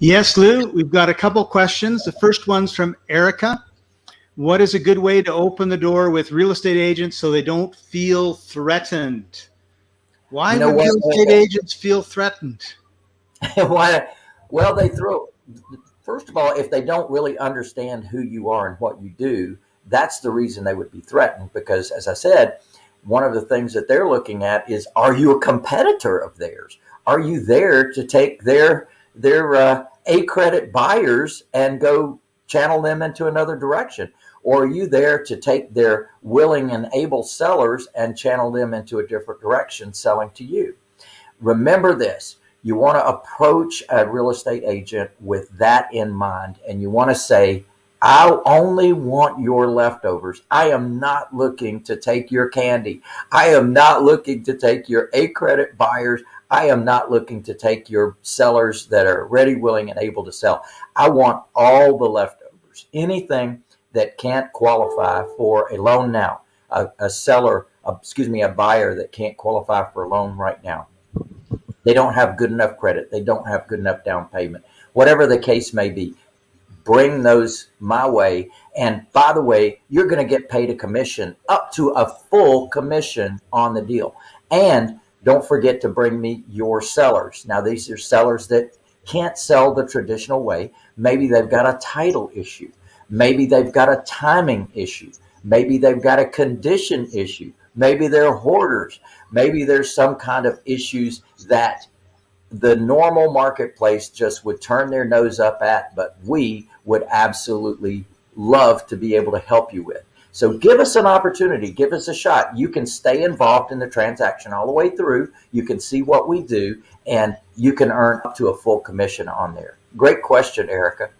Yes, Lou, we've got a couple questions. The first one's from Erica. What is a good way to open the door with real estate agents so they don't feel threatened? Why know would real estate agents feel threatened? Why? Well, they throw. First of all, if they don't really understand who you are and what you do, that's the reason they would be threatened. Because, as I said, one of the things that they're looking at is: Are you a competitor of theirs? Are you there to take their their uh, a credit buyers and go channel them into another direction? Or are you there to take their willing and able sellers and channel them into a different direction, selling to you? Remember this you want to approach a real estate agent with that in mind, and you want to say, I only want your leftovers. I am not looking to take your candy. I am not looking to take your A credit buyers. I am not looking to take your sellers that are ready, willing, and able to sell. I want all the leftovers. Anything that can't qualify for a loan now, a, a seller, a, excuse me, a buyer that can't qualify for a loan right now. They don't have good enough credit. They don't have good enough down payment. Whatever the case may be, bring those my way. And by the way, you're going to get paid a commission up to a full commission on the deal. And don't forget to bring me your sellers. Now, these are sellers that can't sell the traditional way. Maybe they've got a title issue. Maybe they've got a timing issue. Maybe they've got a condition issue. Maybe they're hoarders. Maybe there's some kind of issues that the normal marketplace just would turn their nose up at, but we would absolutely love to be able to help you with. So give us an opportunity, give us a shot. You can stay involved in the transaction all the way through. You can see what we do, and you can earn up to a full commission on there. Great question, Erica.